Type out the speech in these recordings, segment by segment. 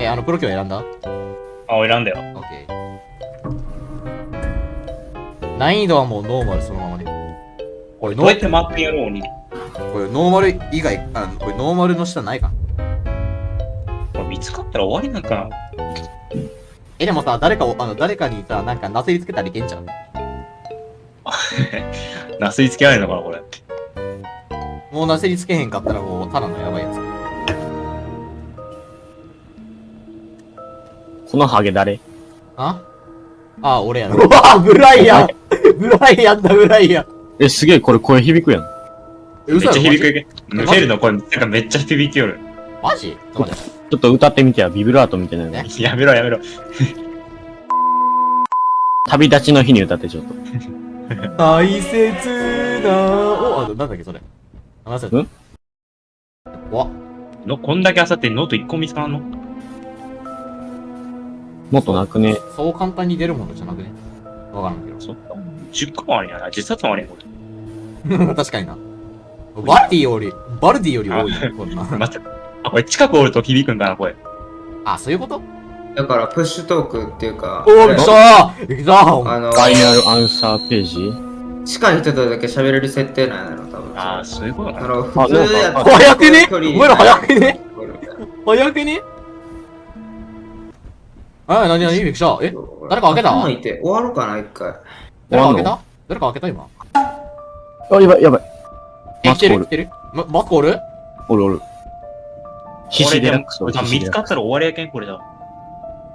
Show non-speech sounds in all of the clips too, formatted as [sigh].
え、あの、プロキョン選んだ？あ、俺選んだよ。オッケー。難易度はもうノーマルそのままね。これノーどうやってマップやろう、鬼。これノーマル以外、あの、これノーマルの下ないかこれ見つかったら終わりなんかな？え、でもさ、誰かを、あの、誰かにさ、なんかなすりつけたらいけんじゃん。[laughs] なすりつけられるのかな、これ。もうなすりつけへんかったらもう、ただのやばいやこのハゲ誰あ？あ、俺やろ。うわブライアンブライアンだ、ブライアンえ、すげえ、これ声響くやん。え、めっちゃ響くフェルの声、なんかめっちゃ響きよる。マジ？ちょっと歌ってみてや、ビブラートみたいなのね。[laughs] やめろ、やめろ。旅立ちの日に歌ってちょっと。大切なお、あ、なんだっけ、それ。あ、なんだん？わ、のこんだけあさってノート1個見つからんの？もっとなくね。そう簡単に出るものじゃなくね。わからんけど。そっか。10個もあるんやな。10冊もあるんや、こ [laughs] 確かにな。バルディより、バルディより多いね、こんな。れ。[laughs] 待って。あ、これ近くおると響くんかな、これ。あ、そういうこと？だから、 push talk っていうか、おー、来たー来たーあの、ファイナルアンサーページ？近い人とだけ喋れる設定なんやろ、多分。ああ、そういうことかな。あの、普通やったら早くね？お前ら早くね？早くね？あ、なになにびっくりした。え誰か開けた？頭いて。終わろうかな、一回。誰か開けた？誰か開けた今？あ、やばい、やばい。え、マツコール。来てる？来てるま、マツコール？おるおる。必死デラックスこれ多分見つかったら終わりやけん、これだ。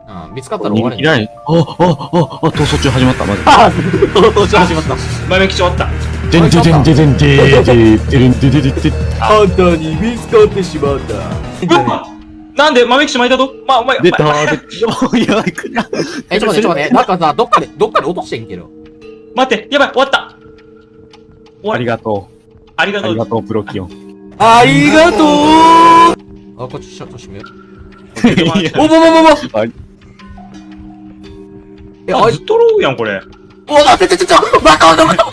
うん、見つかったら終わり。逃げ切。らない。あ、あ、あ、あ、逃走中始まった、まず。あ、登場始まった。前向きち終わった。でんででんででんででででんでででであんた。に見つかってしまった。うわなんで豆吉巻いたと？まあ、お前、出たー、で、[laughs] やばい、くな。え、ちょっと待って、ちょっと待って。なんかさ、どっかで、どっかで落としてんけど。待って、やばい、終わった終わりありがとう。ありがとう。ありがとう、プロキオン。ありがとうあ、こっち、ちょっと閉めよう。[laughs] いやおぼぼぼぼあえ、あ、ずっとローやん、これ。お、待って、ちょ、ちょ、ちょ、バカバカバカ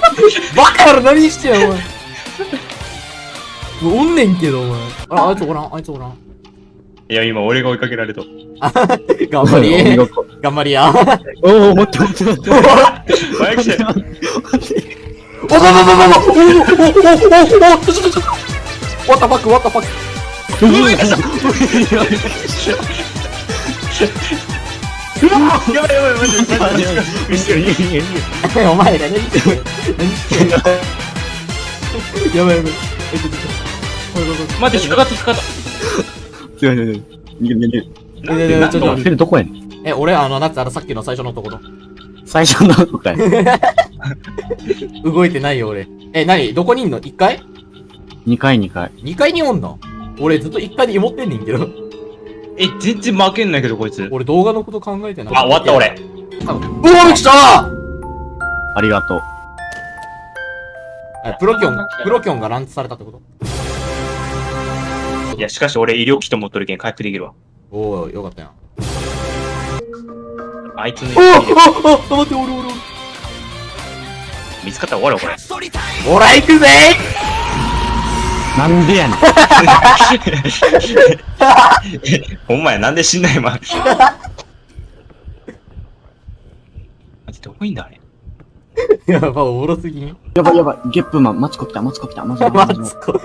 バカやろ、何してんの、お前。おんねんけど、お前。あ、あいつおらん、あいつおらん。いや、今、俺が追いかけられた。頑張り。事頑張りや。おー、待って待って待って。前吉おぼぼぼぼぼおおおおおおおおちょちょちょちょ What the fuck, what the fuck? やばいやばいやばい、マジで。お前ら何してんの何してんのやばいやばい。え、ちょちょちょ。おいおいおい待って、引っかかった、引っかかっすいません、逃げ逃げ逃げる。た。いやいやいやちょっとフェルどこやねんえ、俺、あの、なんつあの、さっきの最初のところ。最初のとかや。動いてないよ、俺。え、なにどこにいんの ?1 階2回2回。?2 階におんの俺ずっと1階で芋ってんねんけど。え、全然負けんないけど、こいつ。俺動画のこと考えてない。あ、終わった、俺。多分。うわ、来たありがとう。え、プロキョン、プロキョンがランチされたってことや、しかし俺、医療キット持っとるけん、回復できるわ。おー、よかったやん。あいつのおーおー待って、俺俺俺。見つかったら終わるわ、これ。ほら、行くぜなんでやねん。ほんまや、なんで死んない今。どこいんだ、あれ？やば、おもろすぎん？やばいやばい。ゲップマン、マツコ来た、マツコ来た、マツコ来た。マツ [laughs] コ。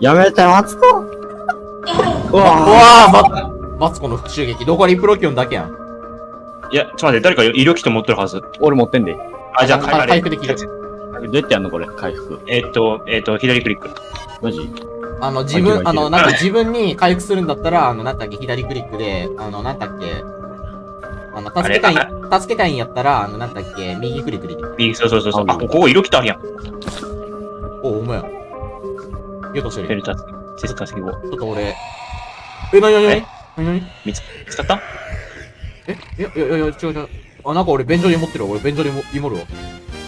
やめて、マツコ。ううわわー、ま、マツコの復讐劇。どこにプロキョンだけやん。いや、ちょっと待って、誰か医療キット持ってるはず。俺持ってんで。どあ、じゃあ、あ回復できるうやってやんのこれ、回復。えっと、えっと、左クリック。マジ？あの、自分あの、なんか自分に回復するんだったら、あの、なんだっけ、左クリックで、あの、なんだっけ、あの、助けたいあ、助けたいんやったら、あの、なんだっけ、右クリックで。右、そうそうそうそう。ああ、ここ医療キットあるやん。お、お前や。よとしてる。フェルタス、セスタスケゴ。ちょっと俺、え、なになになにえ？なになに？見つかった？え、いや、いや、いや、違う違う。あ、なんか俺、便所に持ってるわ。俺、便所にも、芋るわ。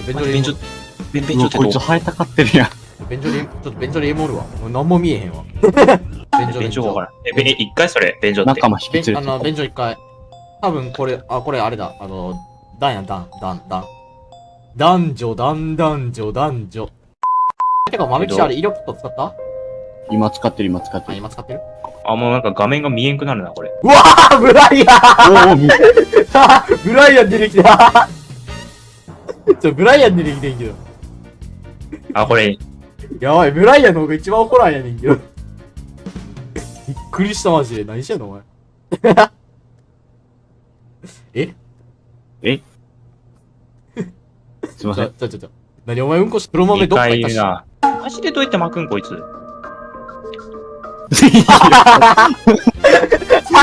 便所に便所、便便う？わこいつ生えたかってるやん。便所に、ちょっと便所に芋るわ。俺何も見えへんわ。[laughs] 便所便所がわからん。え、べえ一回それ、便所って。仲間引き連れあの、便所一回。多分これ、あ、これあれだ。あの、ダンやん、ダン、ダン、ダン。男女、男男女、男女。てか、豆吉あれ、医療キット使った？今使ってる、今使ってあ、る。今使ってる？あ、もうなんか画面が見えんくなるな、これ。うわーブライアンおお、みブライアン出てきたちょ、ブライアン出てきてんけど。あ、これ、やばい、ブライアンの方が一番怒らんやねんけど。びっくりしたマジで。何してんのお前。[laughs] え？ちょ、[laughs] すいません。ちょ、ちょ、ちょ。何お前うんこし、黒豆2どっか回行ったし。ジでどうやって巻くん、こいつ。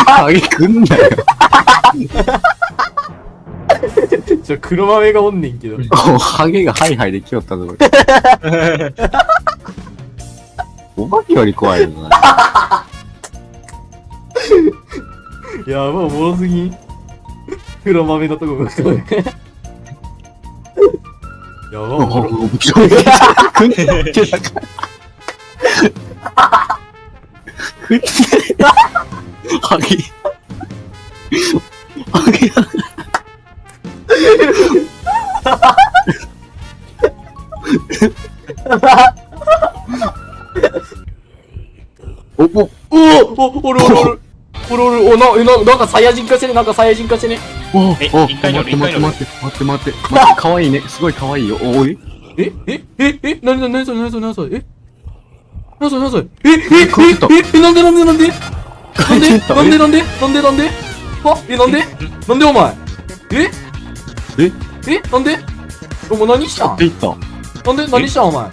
ハゲ [laughs] くんなよ。ちょ、黒豆がおんねんけど。おハゲがハイハイできよったぞ、これ。[laughs] お化けより怖いよな。やばい、おもろすぎん。黒豆のとこが黒 [laughs] い。やばもろ。おくんでたか。くんでハゲ。ハゲが。お、お、おおおおるおるおる。おるおる、お、な、な、なんかサイヤ人化してね、なんかサイヤ人化してね。お、えお、一回乗る待って待って待って待って待って待って、かわいいね。すごいかわいいよ。お、おいええええなになになにそれなにそれなにそれえなにそれなにそれえええええなんでなんでなんで？なんで？帰ってた。なんでなんで？なんでなんで？あえなんで？なんでお前？え？え？えなんで？お前何したん？って言った。なんで何したんお前？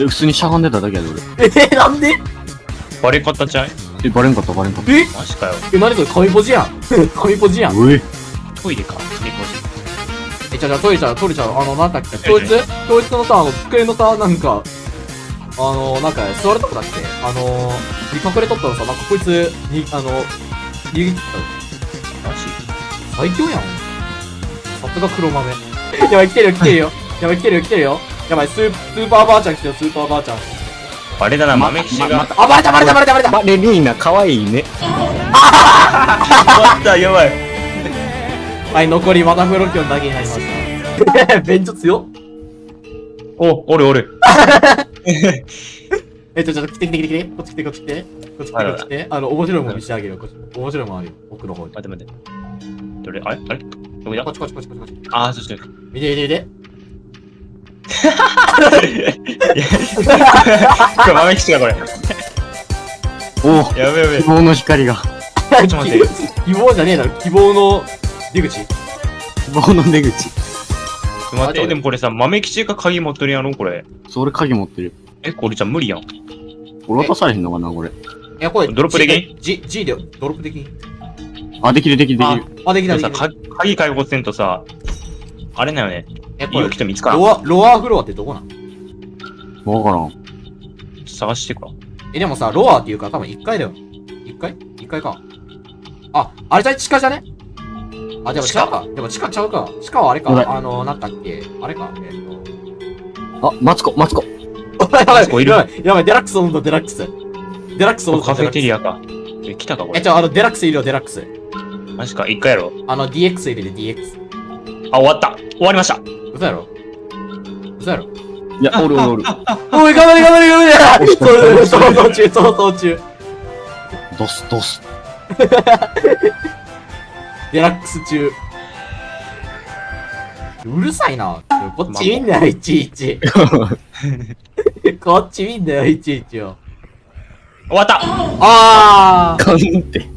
え、普通にしゃがんでただけやで、俺。えなんで？バレ方ちゃう？え、バレんかった、バレんかった。え？マジかよ。え何それ？神ポジやん。[laughs] 神ポジやん。おい。トイレか。猫え、じゃじゃトイレちゃう、トイレちゃう、あの、なんだっけ、教室？教室のさ、あの、机のさ、なんか、あの、なんか、座るとこだっけ？あの、見隠れとったのさ、なんかこいつ、に、あの、逃げ切ったマジ最強やん。さすが黒豆。[laughs] やばい、来てるよ、来てるよ。[laughs] やばい、来てるよ、来てるよ。やばい、スー、スーパーばあちゃん来てるよ、スーパーばあちゃん。あれだな、豆吉が。あ、バレた、バレた、バレた、バレた。バレリーナ、かわいいね。終わった、やばい。はい、残りまたフロキョンだけになりました。ベンチョ強っ。お、おるおる。[laughs] [laughs] え、ちょ、ちょ、来て来て来て来て。こっち来て、こっち来て。こっち来て、こっち来て。あの、面白いもん見せてあげるよ。こっち。面白いもんあるよ。奥の方に。待って待って。どれあれ？あれ？どこだ？こっちこっちこっちこっちこっち。あー、そうそう。見て見て見て。これ豆吉がこれ。おやべやべ。希望の光が。ちょっと待って。希望じゃねえだろ。希望の出口。希望の出口。待って、でもこれさ、豆吉が鍵持ってるやろこれ。それ鍵持ってる。え、これじゃ無理やん。俺渡されへんのかな、これ。いや、これ、ドロップでき G、G で、ドロップできん？あ、できるできるできある。、あ、できた、できた。か鍵解放せんとさ、あれだよね。え、これ来、て見つからん。ロア、ロアフロアってどこなん？わからん。探してか。え、でもさ、ロアっていうか多分1階だよ。1階 ?1 階か。あ、あれじゃ地下じゃね？あ、でも地下か。でも地下ちゃうか。地下はあれか。あの、なんだっけ。あれか。えっと。あ、マツコ、マツコ。やばい、いる？やばい、やばい、デラックス飲んだ、デラックス。デラックス飲んだ。カフェテリア。アか。え、来たかこえ、れち。ょ、あの、デラックスいるよ、デラックス。マジか、一回やろ。あの、DX 入れて DX。あ、終わった。終わりました。嘘やろ嘘やろいや、おるおるおる。[laughs] おい、頑張れ、頑張れ、頑張れ [laughs] そう、そう、逃走中、逃走中。ドス、ドス。デラックス中。うるさいな。こっち見んなよ、いちいち。[laughs] こっち見んなよ、いちいちよ。終わったあー。かんって。